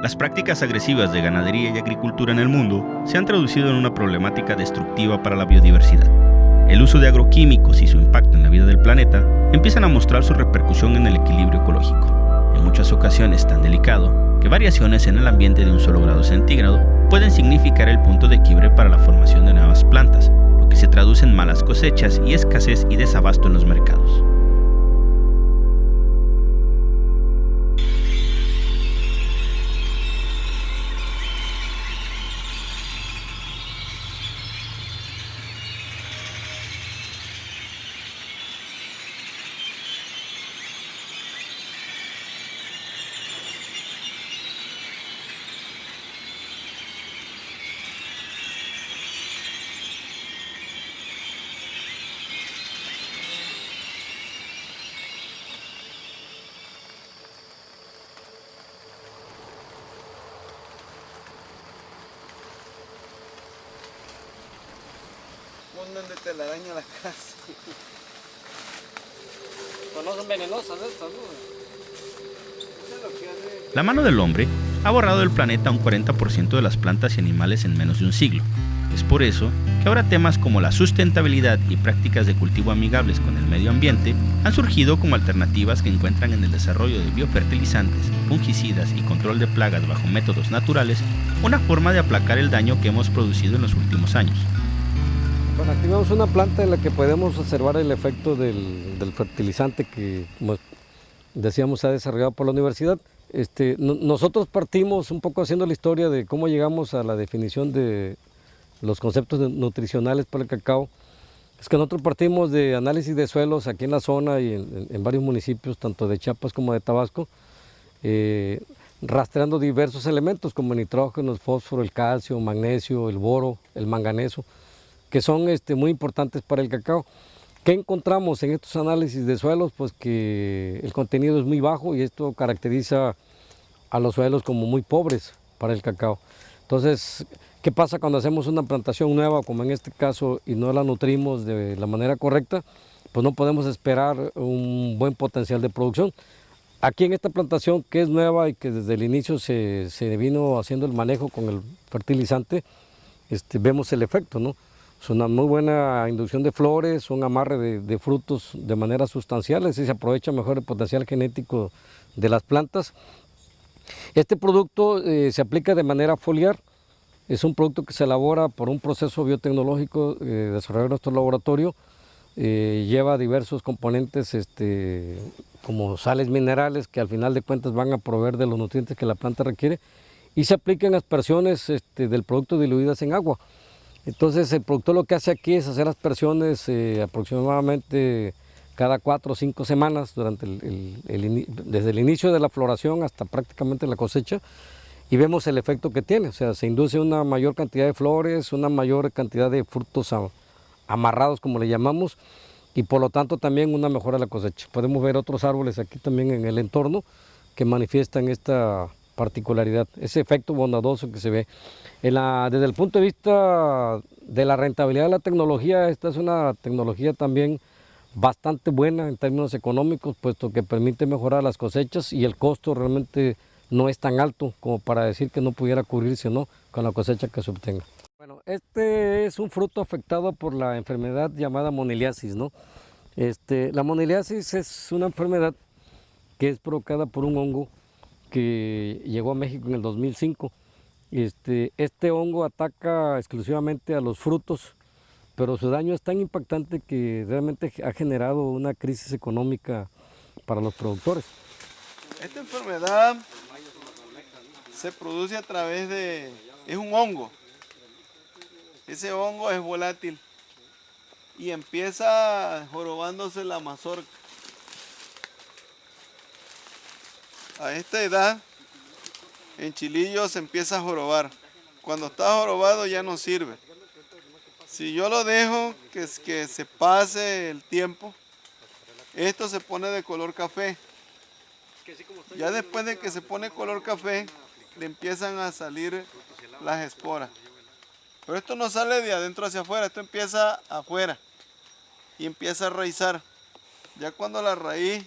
Las prácticas agresivas de ganadería y agricultura en el mundo se han traducido en una problemática destructiva para la biodiversidad. El uso de agroquímicos y su impacto en la vida del planeta empiezan a mostrar su repercusión en el equilibrio ecológico, en muchas ocasiones tan delicado que variaciones en el ambiente de un solo grado centígrado pueden significar el punto de quiebre para la formación de nuevas plantas, lo que se traduce en malas cosechas y escasez y desabasto en los mercados. Ponen de telaraña la casa. Pues. La mano del hombre ha borrado del planeta un 40% de las plantas y animales en menos de un siglo. Es por eso que ahora temas como la sustentabilidad y prácticas de cultivo amigables con el medio ambiente han surgido como alternativas que encuentran en el desarrollo de biofertilizantes, fungicidas y control de plagas bajo métodos naturales una forma de aplacar el daño que hemos producido en los últimos años. Bueno, aquí vemos una planta en la que podemos observar el efecto del, del fertilizante que, como decíamos, se ha desarrollado por la universidad. Este, no- nosotros partimos un poco haciendo la historia de cómo llegamos a la definición de los conceptos nutricionales para el cacao. Es que nosotros partimos de análisis de suelos aquí en la zona y en, en- varios municipios, tanto de Chiapas como de Tabasco, eh, rastreando diversos elementos como el nitrógeno, el fósforo, el calcio, magnesio, el boro, el manganeso, que son este, muy importantes para el cacao. ¿Qué encontramos en estos análisis de suelos? Pues que el contenido es muy bajo y esto caracteriza a los suelos como muy pobres para el cacao. Entonces, ¿qué pasa cuando hacemos una plantación nueva, como en este caso, y no la nutrimos de la manera correcta? Pues no podemos esperar un buen potencial de producción. Aquí en esta plantación que es nueva y que desde el inicio se, se vino haciendo el manejo con el fertilizante, este, vemos el efecto, ¿no? Es una muy buena inducción de flores, un amarre de, frutos de manera sustancial, así se aprovecha mejor el potencial genético de las plantas. Este producto eh, se aplica de manera foliar, es un producto que se elabora por un proceso biotecnológico eh, desarrollado en nuestro laboratorio, eh, lleva diversos componentes este, como sales minerales que al final de cuentas van a proveer de los nutrientes que la planta requiere y se aplican aspersiones este, del producto diluidas en agua. Entonces el productor lo que hace aquí es hacer aspersiones eh, aproximadamente cada cuatro o cinco semanas durante el- desde el inicio de la floración hasta prácticamente la cosecha y vemos el efecto que tiene, o sea, se induce una mayor cantidad de flores, una mayor cantidad de frutos amarrados como le llamamos y por lo tanto también una mejora de la cosecha. Podemos ver otros árboles aquí también en el entorno que manifiestan esta particularidad, ese efecto bondadoso que se ve. En la- desde el punto de vista de la rentabilidad de la tecnología, esta es una tecnología también bastante buena en términos económicos, puesto que permite mejorar las cosechas y el costo realmente no es tan alto como para decir que no pudiera cubrirse ¿no? con la cosecha que se obtenga. Bueno, este es un fruto afectado por la enfermedad llamada moniliasis, ¿no? Este, la moniliasis es una enfermedad que es provocada por un hongo que llegó a México en el 2005. Este, este hongo ataca exclusivamente a los frutos, pero su daño es tan impactante que realmente ha generado una crisis económica para los productores. Esta enfermedad se produce a través de... es un hongo. Ese hongo es volátil y empieza jorobándose la mazorca. A esta edad, en chilillo se empieza a jorobar. Cuando está jorobado ya no sirve. Si yo lo dejo que, es- que se pase el tiempo, esto se pone de color café. Ya después de que se pone color café, le empiezan a salir las esporas. Pero esto no sale de adentro hacia afuera, esto empieza afuera y empieza a raizar. Ya cuando la raíz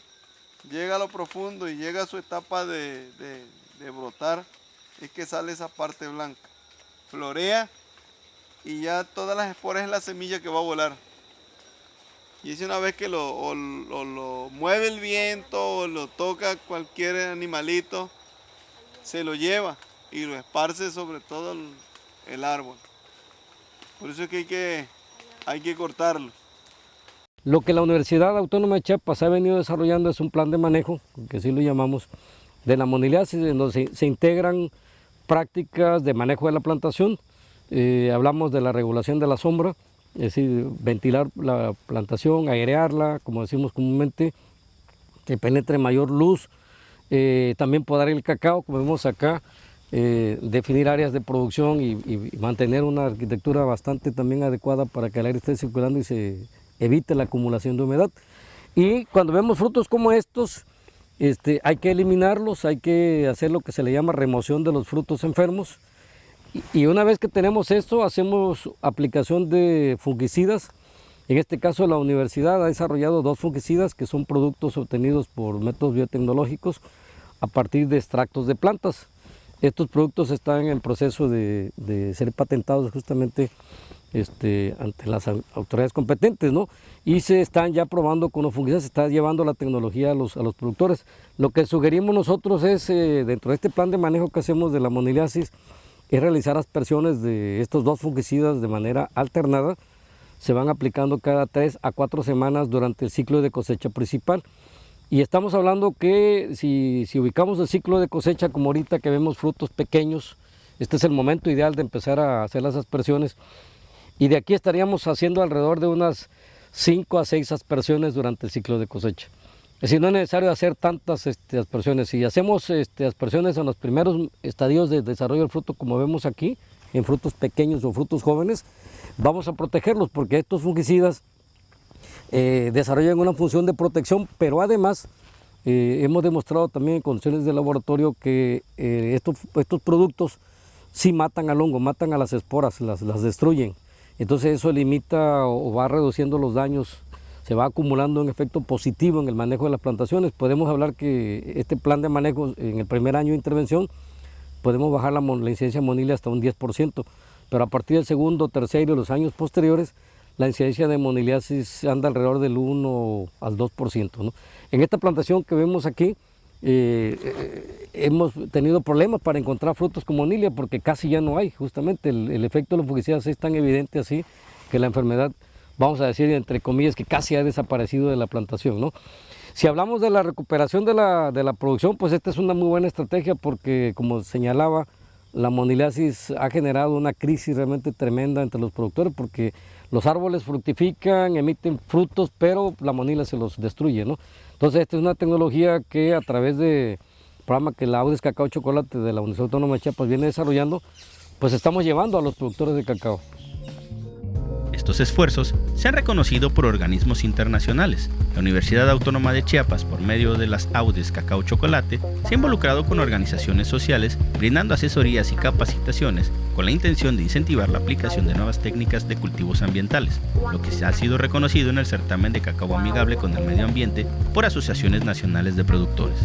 llega a lo profundo y llega a su etapa de, de- brotar, es que sale esa parte blanca. Florea y ya todas las esporas es la semilla que va a volar. Y es una vez que lo, lo mueve el viento o lo toca cualquier animalito, se lo lleva y lo esparce sobre todo el, árbol. Por eso es que hay, que hay que cortarlo. Lo que la Universidad Autónoma de Chiapas ha venido desarrollando es un plan de manejo, que así lo llamamos, de la moniliasis, en donde se, integran prácticas de manejo de la plantación. Eh, hablamos de la regulación de la sombra, es decir, ventilar la plantación, airearla, como decimos comúnmente, que penetre mayor luz, eh, también podar el cacao, como vemos acá, eh, definir áreas de producción y, mantener una arquitectura bastante también adecuada para que el aire esté circulando y se evite la acumulación de humedad. Y cuando vemos frutos como estos, este, hay que eliminarlos, hay que hacer lo que se le llama remoción de los frutos enfermos. Y, y una vez que tenemos esto, hacemos aplicación de fungicidas. En este caso la universidad ha desarrollado dos fungicidas que son productos obtenidos por métodos biotecnológicos a partir de extractos de plantas. Estos productos están en proceso de, ser patentados justamente este, ante las autoridades competentes, ¿no? Y se están ya probando con los fungicidas, se está llevando la tecnología a los, a los productores. Lo que sugerimos nosotros es, eh, dentro de este plan de manejo que hacemos de la moniliasis, es realizar aspersiones de estos dos fungicidas de manera alternada. Se van aplicando cada tres a cuatro semanas durante el ciclo de cosecha principal. Y estamos hablando que si, ubicamos el ciclo de cosecha como ahorita que vemos frutos pequeños, este es el momento ideal de empezar a hacer las aspersiones. Y de aquí estaríamos haciendo alrededor de unas 5 a 6 aspersiones durante el ciclo de cosecha. Es decir, no es necesario hacer tantas este, aspersiones. Si hacemos este, aspersiones en los primeros estadios de desarrollo del fruto, como vemos aquí, en frutos pequeños o frutos jóvenes, vamos a protegerlos porque estos fungicidas eh, desarrollan una función de protección, pero además eh, hemos demostrado también en condiciones de laboratorio que eh, estos, estos productos sí matan al hongo, matan a las esporas, las, las destruyen. Entonces eso limita o va reduciendo los daños, se va acumulando un efecto positivo en el manejo de las plantaciones. Podemos hablar que este plan de manejo en el primer año de intervención podemos bajar la, la incidencia monilia hasta un 10%, pero a partir del segundo, tercero y los años posteriores la incidencia de moniliasis anda alrededor del 1 al 2%. En esta plantación que vemos aquí, eh, eh, hemos tenido problemas para encontrar frutos con monilia porque casi ya no hay, justamente el, efecto de los fungicidas es tan evidente así que la enfermedad, vamos a decir entre comillas, que casi ha desaparecido de la plantación. ¿no? Si hablamos de la recuperación de la, de la producción, pues esta es una muy buena estrategia porque como señalaba, la moniliasis ha generado una crisis realmente tremenda entre los productores porque los árboles fructifican, emiten frutos, pero la monila se los destruye, ¿no? Entonces esta es una tecnología que a través del programa que la Audis Cacao Chocolate de la Universidad Autónoma de Chiapas viene desarrollando, pues estamos llevando a los productores de cacao. Estos esfuerzos se han reconocido por organismos internacionales. La Universidad Autónoma de Chiapas, por medio de las Audes Cacao Chocolate, se ha involucrado con organizaciones sociales, brindando asesorías y capacitaciones con la intención de incentivar la aplicación de nuevas técnicas de cultivos ambientales, lo que ha sido reconocido en el certamen de cacao amigable con el medio ambiente por asociaciones nacionales de productores.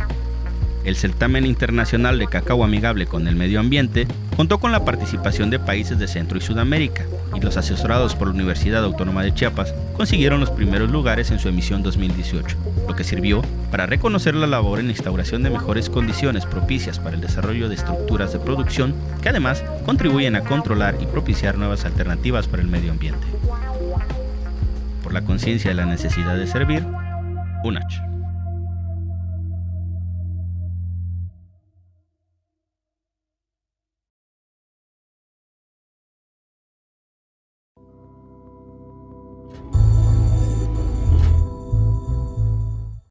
El certamen internacional de cacao amigable con el medio ambiente contó con la participación de países de Centro y Sudamérica, y los asesorados por la Universidad Autónoma de Chiapas consiguieron los primeros lugares en su emisión 2018, lo que sirvió para reconocer la labor en la instauración de mejores condiciones propicias para el desarrollo de estructuras de producción que además contribuyen a controlar y propiciar nuevas alternativas para el medio ambiente. Por la conciencia de la necesidad de servir, UNACH.